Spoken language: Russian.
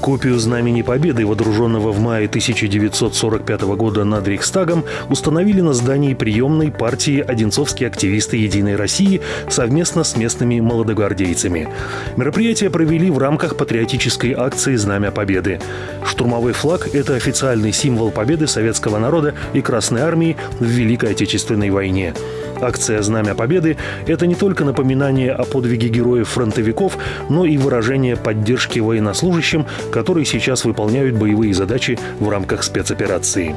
Копию Знамени Победы, водруженного в мае 1945 года над Рейхстагом, установили на здании приемной партии «Одинцовские активисты Единой России» совместно с местными молодогвардейцами. Мероприятие провели в рамках патриотической акции «Знамя Победы». Штурмовой флаг – это официальный символ победы советского народа и Красной Армии в Великой Отечественной войне. Акция «Знамя Победы» – это не только напоминание о подвиге героев-фронтовиков, но и выражение поддержки военнослужащим, которые сейчас выполняют боевые задачи в рамках спецоперации.